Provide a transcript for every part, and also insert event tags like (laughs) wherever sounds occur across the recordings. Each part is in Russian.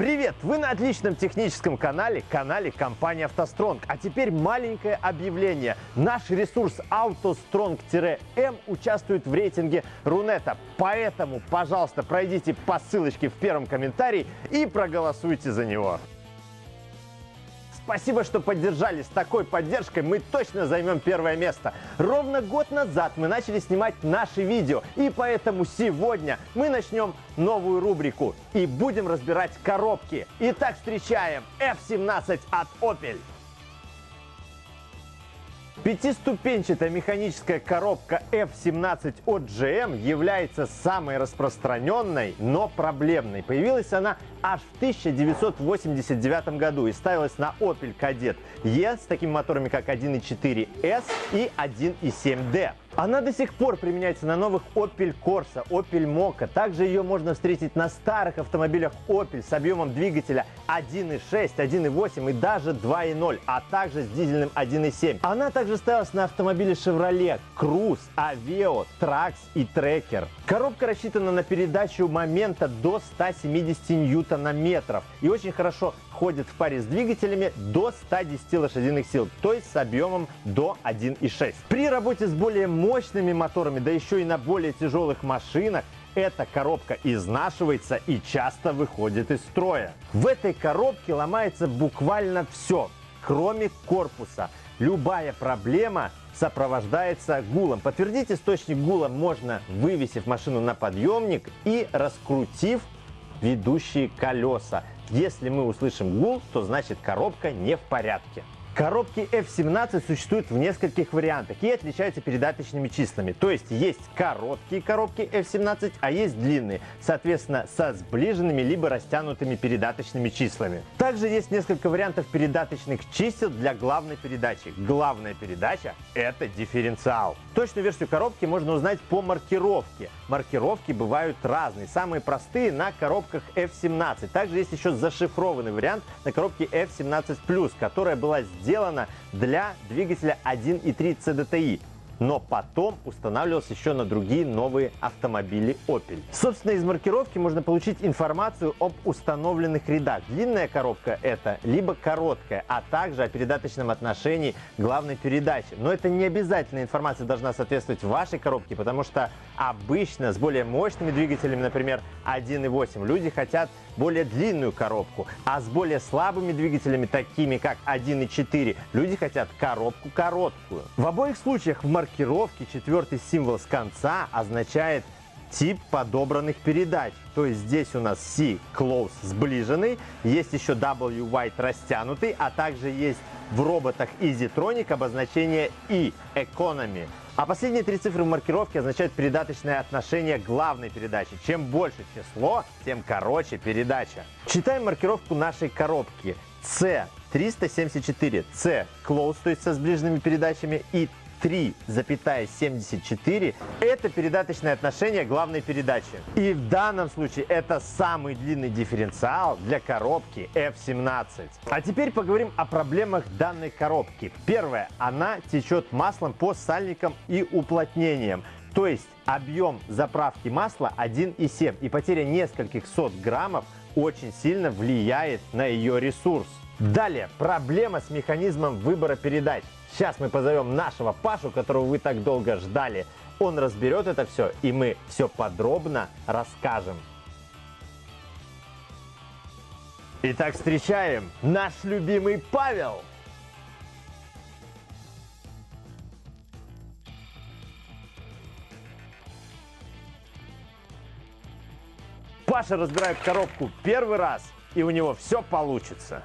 Привет! Вы на отличном техническом канале, канале компании «АвтоСтронг». А теперь маленькое объявление. Наш ресурс «АвтоСтронг-М» участвует в рейтинге Рунета. Поэтому, пожалуйста, пройдите по ссылочке в первом комментарии и проголосуйте за него. Спасибо, что поддержали. С такой поддержкой мы точно займем первое место. Ровно год назад мы начали снимать наши видео, и поэтому сегодня мы начнем новую рубрику и будем разбирать коробки. Итак, встречаем F17 от Opel. Пятиступенчатая механическая коробка F17 от GM является самой распространенной, но проблемной. Появилась она аж в 1989 году и ставилась на Opel Kadett E с такими моторами как 1.4 S и 1.7 D. Она до сих пор применяется на новых Opel Corsa, Opel Mokka. Также ее можно встретить на старых автомобилях Opel с объемом двигателя 1.6, 1.8 и даже 2.0, а также с дизельным 1.7. Она также ставилась на автомобиле Chevrolet Cruze, Aveo, Trax и Tracker. Коробка рассчитана на передачу момента до 170 ньютона-метров и очень хорошо ходит в паре с двигателями до 110 лошадиных сил, то есть с объемом до 1.6. При работе с более мощными моторами, да еще и на более тяжелых машинах, эта коробка изнашивается и часто выходит из строя. В этой коробке ломается буквально все, кроме корпуса. Любая проблема сопровождается гулом. Подтвердить источник гула можно, вывесив машину на подъемник и раскрутив ведущие колеса. Если мы услышим гул, то значит коробка не в порядке. Коробки F17 существуют в нескольких вариантах и отличаются передаточными числами. То есть есть короткие коробки F17, а есть длинные, соответственно, со сближенными либо растянутыми передаточными числами. Также есть несколько вариантов передаточных чисел для главной передачи. Главная передача – это дифференциал. Точную версию коробки можно узнать по маркировке. Маркировки бывают разные. Самые простые на коробках F17. Также есть еще зашифрованный вариант на коробке F17+, которая была сделана сделана для двигателя 1.3 CDTI но потом устанавливался еще на другие новые автомобили Opel. Собственно, из маркировки можно получить информацию об установленных рядах. Длинная коробка это либо короткая, а также о передаточном отношении главной передачи. Но это не обязательно информация должна соответствовать вашей коробке, потому что обычно с более мощными двигателями, например, 1.8, люди хотят более длинную коробку, а с более слабыми двигателями, такими как 1.4, люди хотят коробку короткую. В обоих случаях в маркировке маркировки четвертый символ с конца означает тип подобранных передач. То есть здесь у нас C close сближенный, есть еще W white растянутый, а также есть в роботах EasyTronic обозначение E economy. А последние три цифры в маркировке означают передаточное отношение главной передачи. Чем больше число, тем короче передача. Читаем маркировку нашей коробки. C 374, C close, то есть со сближенными передачами, и 3,74 это передаточное отношение главной передачи. И в данном случае это самый длинный дифференциал для коробки F17. А теперь поговорим о проблемах данной коробки. Первое, она течет маслом по сальникам и уплотнениям. То есть объем заправки масла 1,7 и потеря нескольких сот граммов очень сильно влияет на ее ресурс. Далее, проблема с механизмом выбора передач. Сейчас мы позовем нашего Пашу, которого вы так долго ждали. Он разберет это все, и мы все подробно расскажем. Итак, встречаем наш любимый Павел. Паша разбирает коробку первый раз, и у него все получится.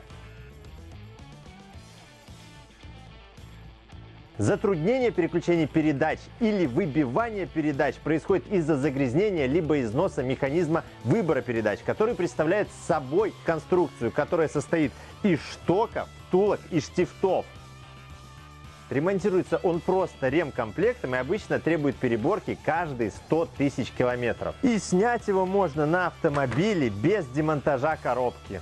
Затруднение переключения передач или выбивание передач происходит из-за загрязнения либо износа механизма выбора передач, который представляет собой конструкцию, которая состоит из штоков, втулок и штифтов. Ремонтируется он просто ремкомплектом и обычно требует переборки каждые 100 тысяч километров. И снять его можно на автомобиле без демонтажа коробки.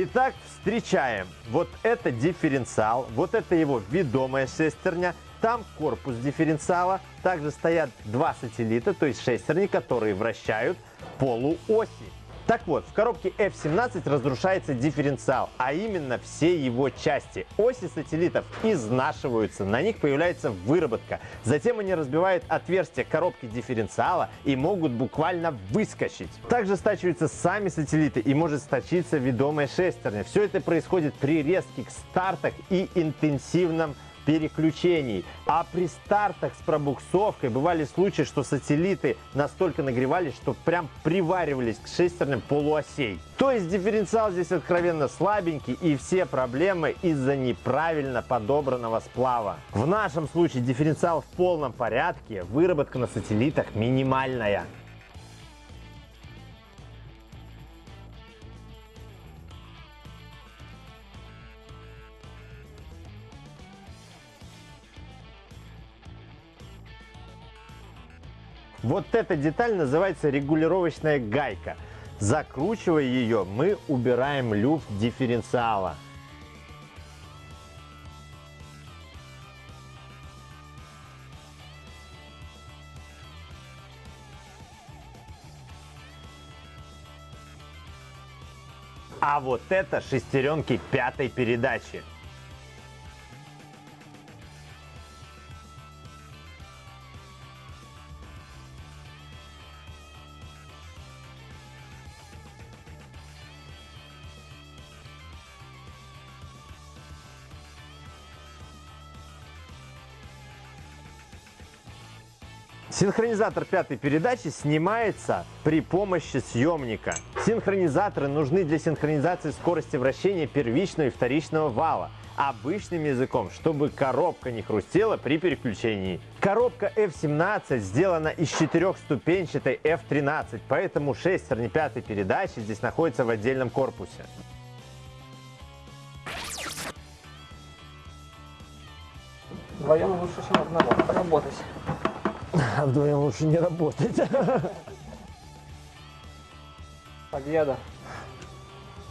Итак, встречаем. Вот это дифференциал, вот это его ведомая шестерня, там корпус дифференциала, также стоят два сателлита, то есть шестерни, которые вращают полуоси. Так вот, в коробке F17 разрушается дифференциал, а именно все его части. Оси сателлитов изнашиваются, на них появляется выработка. Затем они разбивают отверстия коробки дифференциала и могут буквально выскочить. Также стачиваются сами сателлиты и может сточиться ведомая шестерня. Все это происходит при резких стартах и интенсивном переключений. А при стартах с пробуксовкой бывали случаи, что сателлиты настолько нагревались, что прям приваривались к шестерням полуосей. То есть дифференциал здесь откровенно слабенький и все проблемы из-за неправильно подобранного сплава. В нашем случае дифференциал в полном порядке, выработка на сателлитах минимальная. Вот эта деталь называется регулировочная гайка. Закручивая ее, мы убираем люфт дифференциала. А вот это шестеренки пятой передачи. Синхронизатор пятой передачи снимается при помощи съемника. Синхронизаторы нужны для синхронизации скорости вращения первичного и вторичного вала обычным языком, чтобы коробка не хрустела при переключении. Коробка F17 сделана из четырехступенчатой F13, поэтому шестерни пятой передачи здесь находятся в отдельном корпусе. Вдвоем лучше, чем одного работать. (laughs) Вдвоем лучше не работать. (laughs) Победа.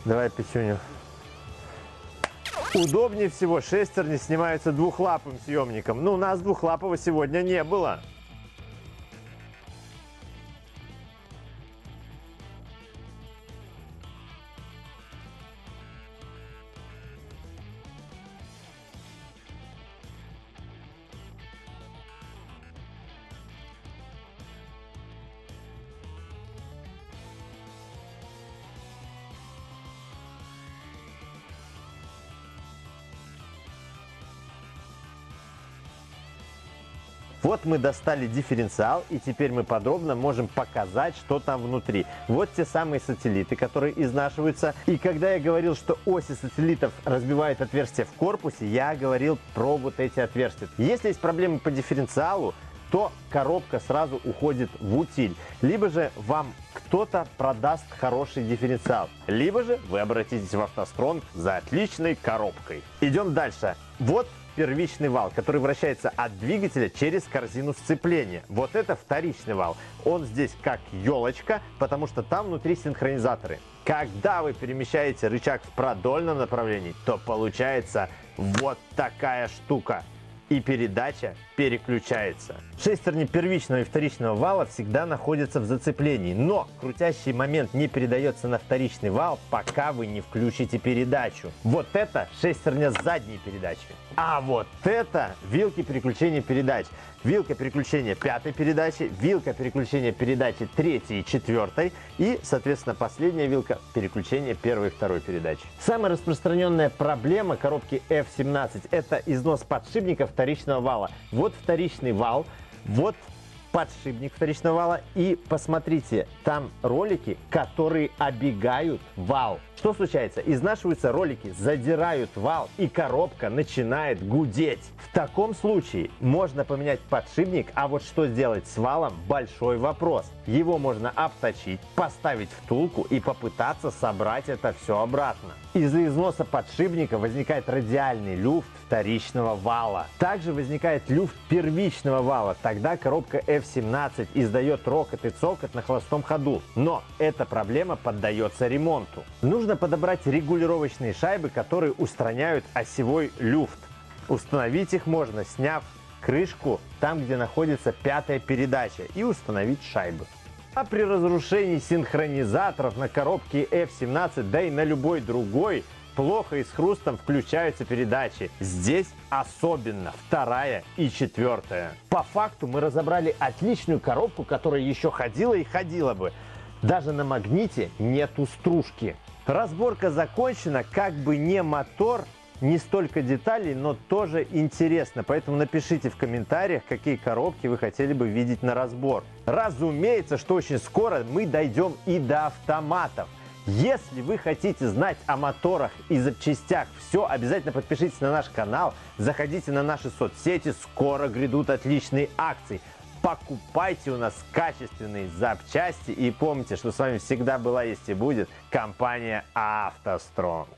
Давай печеню. Удобнее всего шестерни снимаются двухлапым съемником. Ну, у нас двухлапого сегодня не было. Вот мы достали дифференциал, и теперь мы подробно можем показать, что там внутри. Вот те самые сателлиты, которые изнашиваются. И когда я говорил, что оси сателлитов разбивают отверстия в корпусе, я говорил про вот эти отверстия. Если есть проблемы по дифференциалу, то коробка сразу уходит в утиль. Либо же вам кто-то продаст хороший дифференциал, либо же вы обратитесь в автостронг за отличной коробкой. Идем дальше. Вот первичный вал, который вращается от двигателя через корзину сцепления. Вот это вторичный вал. Он здесь как елочка, потому что там внутри синхронизаторы. Когда вы перемещаете рычаг в продольном направлении, то получается вот такая штука и передача переключается. Шестерни первичного и вторичного вала всегда находятся в зацеплении, но крутящий момент не передается на вторичный вал, пока вы не включите передачу. Вот это шестерня задней передачи. А вот это вилки переключения передач. Вилка переключения пятой передачи, вилка переключения передачи третьей и четвертой и, соответственно, последняя вилка переключения первой и второй передачи. Самая распространенная проблема коробки F17 это износ подшипника вторичного вала. Вот вторичный вал, вот подшипник вторичного вала и посмотрите, там ролики, которые обегают вал. Что случается? Изнашиваются ролики, задирают вал и коробка начинает гудеть. В таком случае можно поменять подшипник, а вот что сделать с валом – большой вопрос. Его можно обточить, поставить втулку и попытаться собрать это все обратно. Из-за износа подшипника возникает радиальный люфт вторичного вала. Также возникает люфт первичного вала. Тогда коробка F17 издает рокот и цокот на холостом ходу, но эта проблема поддается ремонту. Нужно подобрать регулировочные шайбы, которые устраняют осевой люфт. Установить их можно, сняв крышку там, где находится пятая передача и установить шайбы. А при разрушении синхронизаторов на коробке F17, да и на любой другой, плохо и с хрустом включаются передачи. Здесь особенно вторая и четвертая. По факту мы разобрали отличную коробку, которая еще ходила и ходила бы. Даже на магните нету стружки. Разборка закончена, как бы не мотор, не столько деталей, но тоже интересно. Поэтому напишите в комментариях, какие коробки вы хотели бы видеть на разбор. Разумеется, что очень скоро мы дойдем и до автоматов. Если вы хотите знать о моторах и запчастях все, обязательно подпишитесь на наш канал, заходите на наши соцсети, скоро грядут отличные акции. Покупайте у нас качественные запчасти и помните, что с вами всегда была, есть и будет компания «АвтоСтронг».